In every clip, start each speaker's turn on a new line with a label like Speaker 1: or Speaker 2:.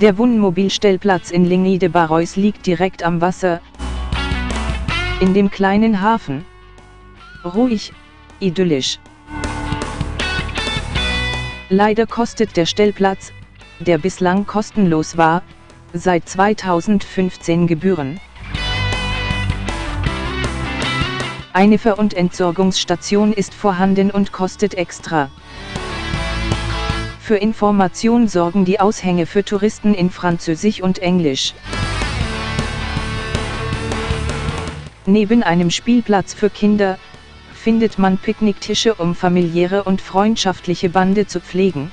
Speaker 1: Der Wohnmobilstellplatz in Ligny de Barrois liegt direkt am Wasser, in dem kleinen Hafen. Ruhig, idyllisch. Leider kostet der Stellplatz, der bislang kostenlos war, seit 2015 Gebühren. Eine Ver- und Entsorgungsstation ist vorhanden und kostet extra. Für Information sorgen die Aushänge für Touristen in Französisch und Englisch. Neben einem Spielplatz für Kinder, findet man Picknicktische um familiäre und freundschaftliche Bande zu pflegen.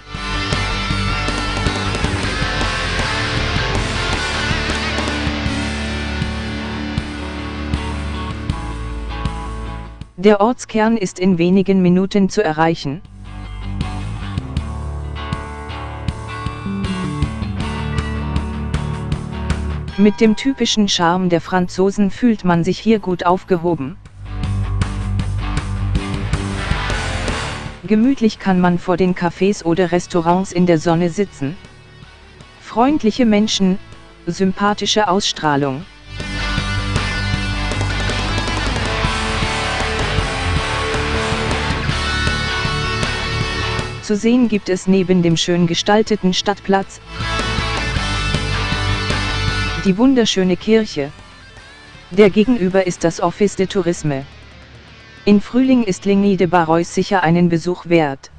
Speaker 1: Der Ortskern ist in wenigen Minuten zu erreichen. Mit dem typischen Charme der Franzosen fühlt man sich hier gut aufgehoben. Gemütlich kann man vor den Cafés oder Restaurants in der Sonne sitzen. Freundliche Menschen, sympathische Ausstrahlung. Zu sehen gibt es neben dem schön gestalteten Stadtplatz die wunderschöne Kirche. Der Gegenüber ist das Office de Tourisme. In Frühling ist Ligny de Barrois sicher einen Besuch wert.